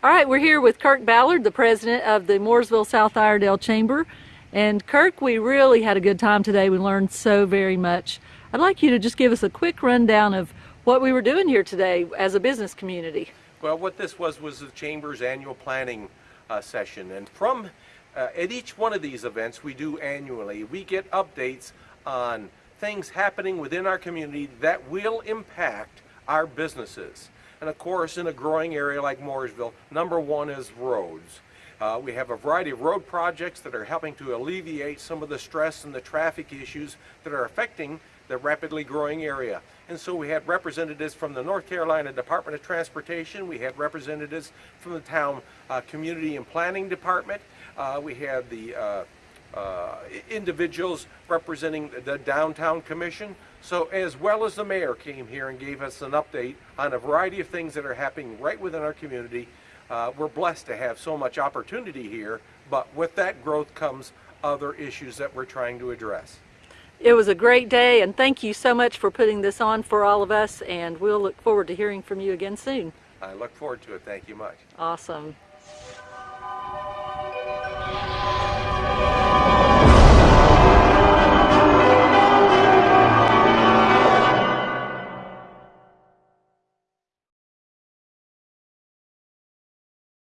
All right, we're here with Kirk Ballard, the president of the Mooresville South Iredell Chamber. And Kirk, we really had a good time today. We learned so very much. I'd like you to just give us a quick rundown of what we were doing here today as a business community. Well, what this was was the Chamber's annual planning uh, session. And from uh, at each one of these events we do annually, we get updates on things happening within our community that will impact our businesses. And of course, in a growing area like Mooresville, number one is roads. Uh, we have a variety of road projects that are helping to alleviate some of the stress and the traffic issues that are affecting the rapidly growing area. And so we had representatives from the North Carolina Department of Transportation, we had representatives from the town uh, Community and Planning Department, uh, we had the uh, individuals representing the downtown commission. So as well as the mayor came here and gave us an update on a variety of things that are happening right within our community. Uh, we're blessed to have so much opportunity here, but with that growth comes other issues that we're trying to address. It was a great day and thank you so much for putting this on for all of us and we'll look forward to hearing from you again soon. I look forward to it. Thank you much. Awesome.